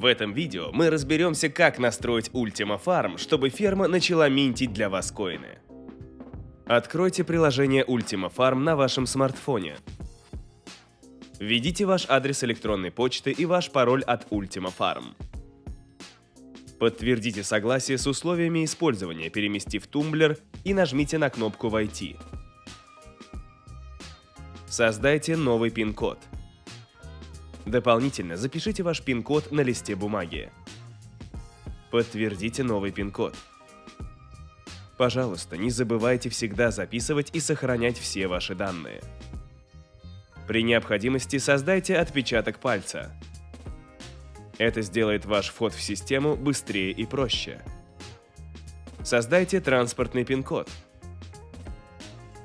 В этом видео мы разберемся, как настроить Ultima Farm, чтобы ферма начала минтить для вас коины. Откройте приложение Ultima Farm на вашем смартфоне. Введите ваш адрес электронной почты и ваш пароль от Ultima Farm. Подтвердите согласие с условиями использования, переместив тумблер и нажмите на кнопку «Войти». Создайте новый пин-код. Дополнительно запишите ваш пин-код на листе бумаги. Подтвердите новый пин-код. Пожалуйста, не забывайте всегда записывать и сохранять все ваши данные. При необходимости создайте отпечаток пальца. Это сделает ваш вход в систему быстрее и проще. Создайте транспортный пин-код.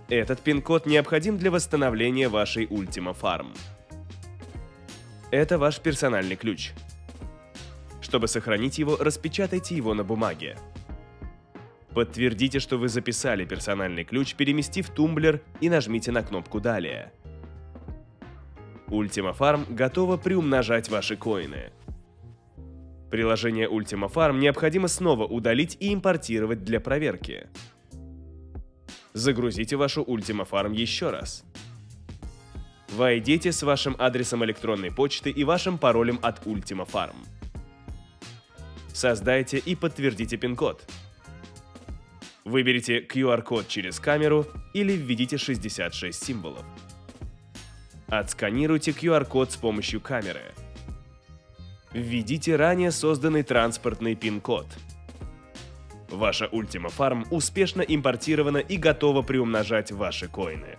Этот пин-код необходим для восстановления вашей Ultima Farm. Это ваш персональный ключ. Чтобы сохранить его, распечатайте его на бумаге. Подтвердите, что вы записали персональный ключ, переместив тумблер и нажмите на кнопку «Далее». Ultima Farm готова приумножать ваши коины. Приложение Ultima Farm необходимо снова удалить и импортировать для проверки. Загрузите вашу Ultima Farm еще раз. Войдите с вашим адресом электронной почты и вашим паролем от Ultima Farm. Создайте и подтвердите пин-код. Выберите QR-код через камеру или введите 66 символов. Отсканируйте QR-код с помощью камеры. Введите ранее созданный транспортный пин-код. Ваша Ultima Farm успешно импортирована и готова приумножать ваши коины.